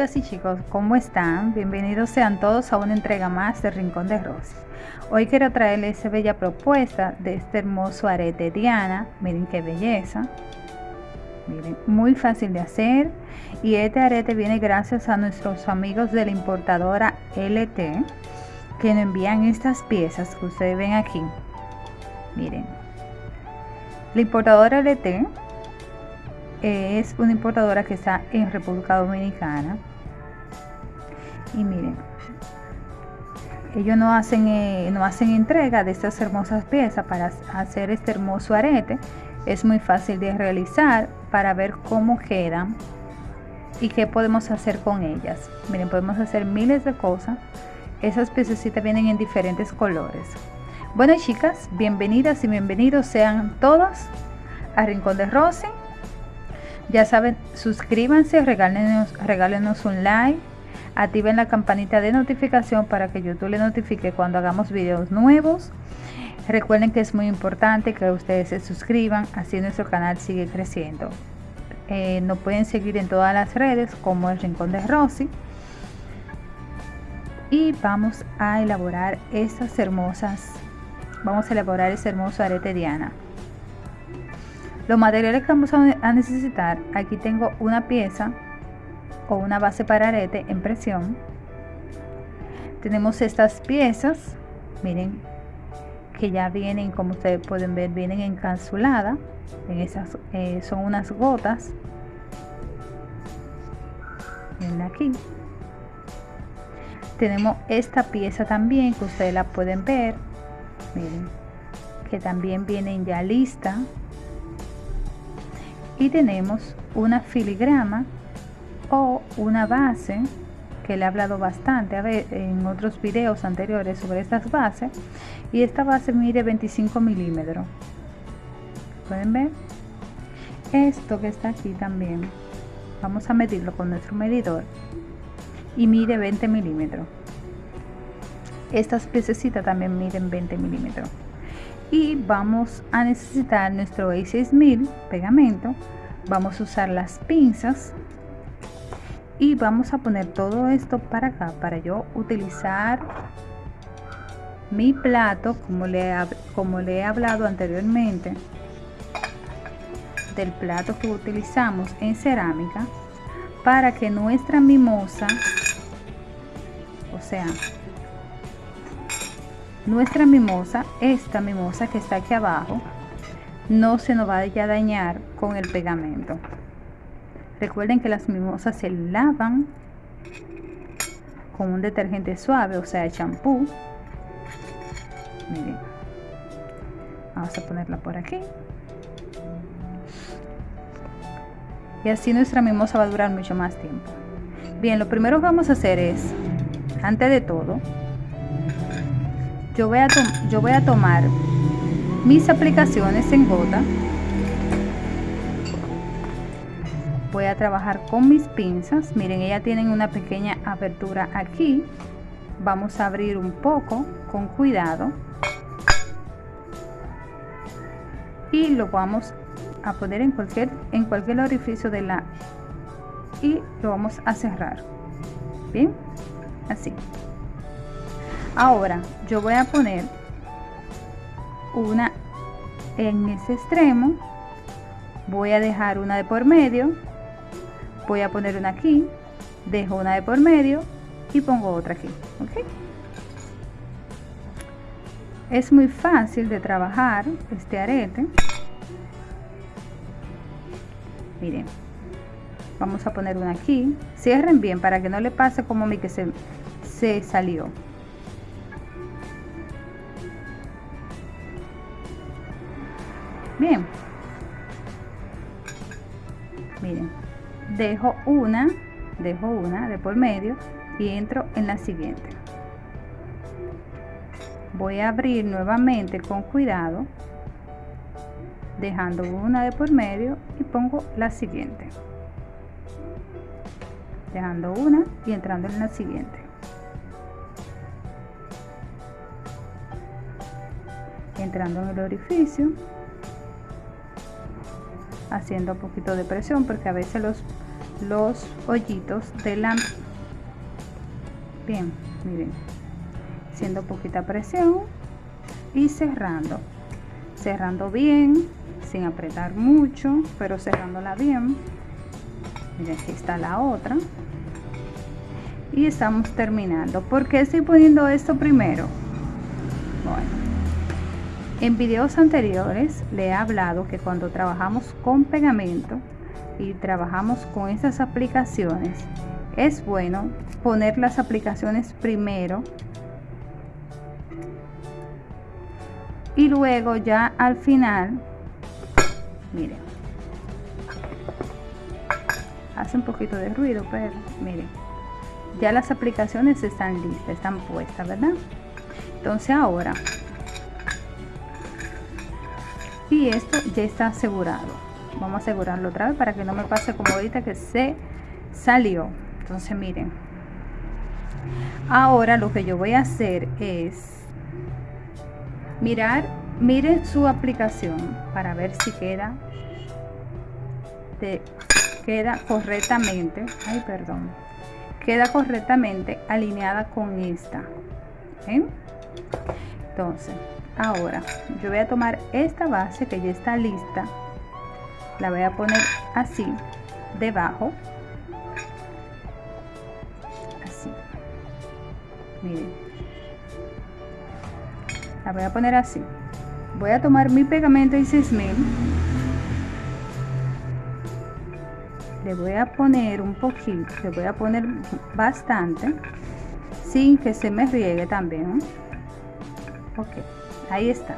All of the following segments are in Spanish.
chicas y chicos, ¿cómo están? Bienvenidos sean todos a una entrega más de Rincón de Rosy. Hoy quiero traerles esa bella propuesta de este hermoso arete Diana. Miren qué belleza. Miren, muy fácil de hacer. Y este arete viene gracias a nuestros amigos de la importadora LT que nos envían estas piezas que ustedes ven aquí. Miren. La importadora LT es una importadora que está en República Dominicana y miren ellos no hacen eh, no hacen entrega de estas hermosas piezas para hacer este hermoso arete. Es muy fácil de realizar para ver cómo quedan y qué podemos hacer con ellas. Miren podemos hacer miles de cosas. Esas piezas vienen en diferentes colores. Bueno chicas bienvenidas y bienvenidos sean todos a Rincón de Rosy ya saben, suscríbanse, regálenos, regálenos un like, activen la campanita de notificación para que YouTube le notifique cuando hagamos videos nuevos. Recuerden que es muy importante que ustedes se suscriban, así nuestro canal sigue creciendo. Eh, nos pueden seguir en todas las redes como el Rincón de Rosy. Y vamos a elaborar estas hermosas, vamos a elaborar este hermoso arete Diana. Los materiales que vamos a necesitar, aquí tengo una pieza o una base para arete en presión. Tenemos estas piezas, miren, que ya vienen, como ustedes pueden ver, vienen encapsuladas. En esas eh, son unas gotas. Miren aquí. Tenemos esta pieza también que ustedes la pueden ver. Miren, que también vienen ya lista y tenemos una filigrama o una base que le he hablado bastante a ver en otros videos anteriores sobre estas bases y esta base mide 25 milímetros. Pueden ver esto que está aquí también vamos a medirlo con nuestro medidor y mide 20 milímetros. Estas piececitas también miden 20 milímetros. Y vamos a necesitar nuestro A6000 pegamento vamos a usar las pinzas y vamos a poner todo esto para acá para yo utilizar mi plato como le, como le he hablado anteriormente del plato que utilizamos en cerámica para que nuestra mimosa o sea nuestra mimosa, esta mimosa que está aquí abajo, no se nos vaya a dañar con el pegamento. Recuerden que las mimosas se lavan con un detergente suave, o sea, champú. Miren. Vamos a ponerla por aquí. Y así nuestra mimosa va a durar mucho más tiempo. Bien, lo primero que vamos a hacer es, antes de todo, yo voy a, yo voy a tomar mis aplicaciones en gota voy a trabajar con mis pinzas. Miren ellas tienen una pequeña apertura aquí. Vamos a abrir un poco con cuidado. Y lo vamos a poner en cualquier en cualquier orificio de la y lo vamos a cerrar. Bien así. Ahora yo voy a poner una en ese extremo. Voy a dejar una de por medio voy a poner una aquí dejo una de por medio y pongo otra aquí es muy fácil de trabajar este arete. Miren vamos a poner una aquí. Cierren bien para que no le pase como mí que se, se salió. Bien. Miren dejo una dejo una de por medio y entro en la siguiente. Voy a abrir nuevamente con cuidado dejando una de por medio y pongo la siguiente. Dejando una y entrando en la siguiente. Entrando en el orificio haciendo un poquito de presión porque a veces los los hoyitos de la bien miren. Haciendo poquita presión y cerrando. Cerrando bien sin apretar mucho pero cerrándola bien. Miren aquí está la otra. Y estamos terminando. ¿por qué estoy poniendo esto primero? bueno en videos anteriores le he hablado que cuando trabajamos con pegamento y trabajamos con estas aplicaciones es bueno poner las aplicaciones primero y luego ya al final miren hace un poquito de ruido pero miren ya las aplicaciones están listas están puestas verdad entonces ahora y esto ya está asegurado. Vamos a asegurarlo otra vez para que no me pase como ahorita que se salió. Entonces miren. Ahora lo que yo voy a hacer es mirar miren su aplicación para ver si queda de, queda correctamente ay perdón queda correctamente alineada con esta entonces ahora yo voy a tomar esta base que ya está lista. La voy a poner así debajo. Así. Miren. La voy a poner así. Voy a tomar mi pegamento y 6000 le voy a poner un poquito le voy a poner bastante sin que se me riegue también. Ok ahí está.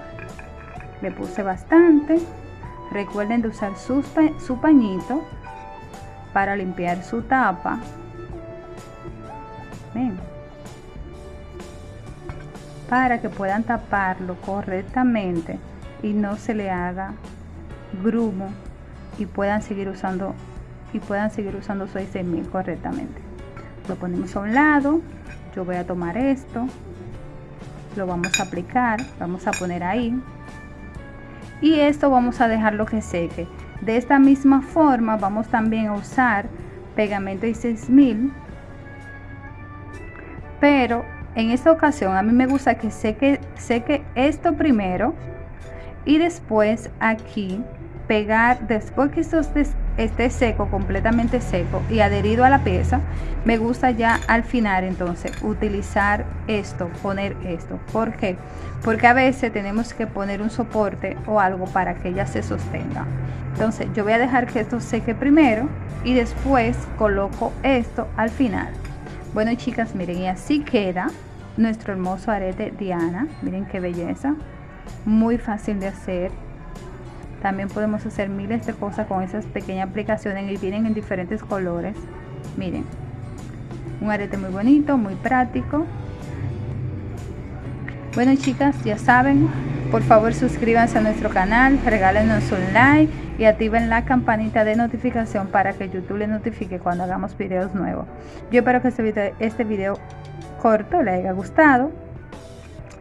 Le puse bastante. Recuerden de usar su, su pañito para limpiar su tapa. Ven. para que puedan taparlo correctamente y no se le haga grumo y puedan seguir usando y puedan seguir usando su 6000 correctamente. Lo ponemos a un lado. Yo voy a tomar esto lo vamos a aplicar vamos a poner ahí. Y esto vamos a dejarlo que seque. De esta misma forma vamos también a usar pegamento y 6000 pero en esta ocasión a mí me gusta que seque, seque esto primero y después aquí pegar después que esto esté seco completamente seco y adherido a la pieza me gusta ya al final entonces utilizar esto poner esto. ¿por qué? porque a veces tenemos que poner un soporte o algo para que ella se sostenga. Entonces yo voy a dejar que esto seque primero y después coloco esto al final. Bueno chicas miren y así queda nuestro hermoso arete Diana. Miren qué belleza. Muy fácil de hacer también podemos hacer miles de cosas con esas pequeñas aplicaciones y vienen en diferentes colores. Miren, un arete muy bonito, muy práctico. Bueno chicas, ya saben, por favor suscríbanse a nuestro canal, regálenos un like y activen la campanita de notificación para que YouTube les notifique cuando hagamos videos nuevos. Yo espero que este video, este video corto les haya gustado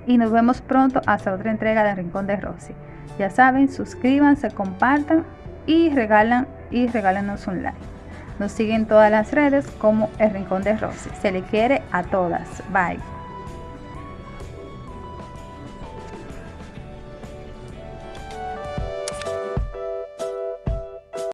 y nos vemos pronto hasta otra entrega de Rincón de Rosy. Ya saben, suscríbanse, compartan y regalan y regálenos un like. Nos siguen todas las redes como El Rincón de Rosy. Se le quiere a todas. Bye.